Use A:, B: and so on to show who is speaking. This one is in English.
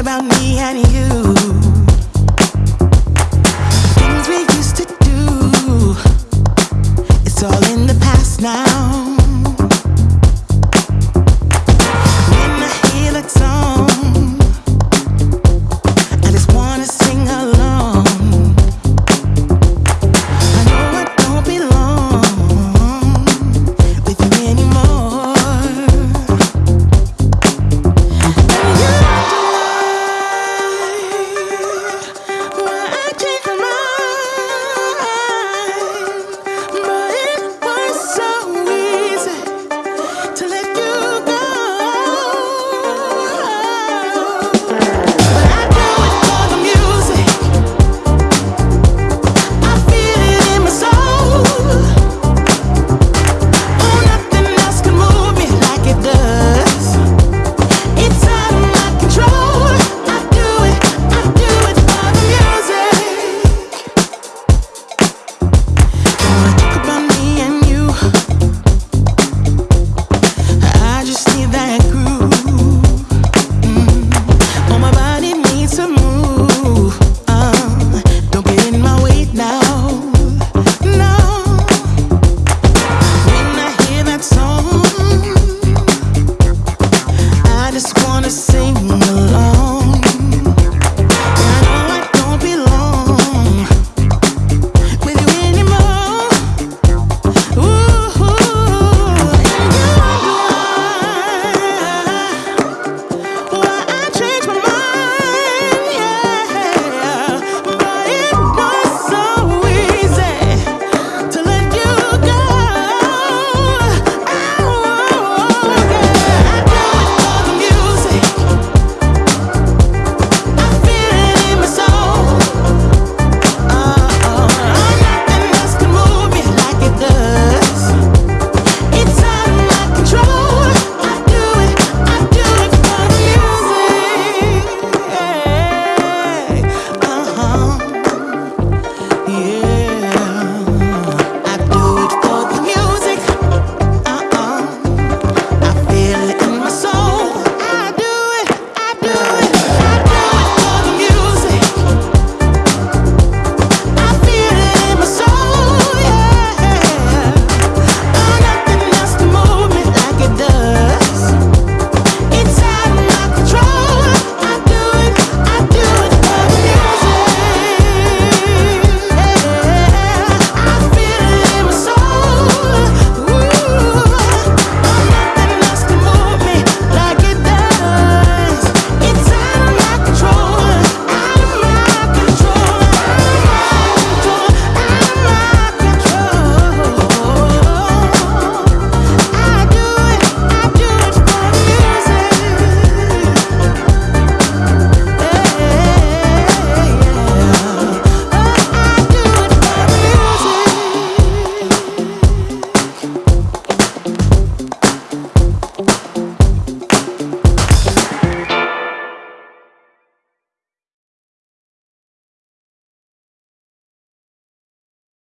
A: about me and you.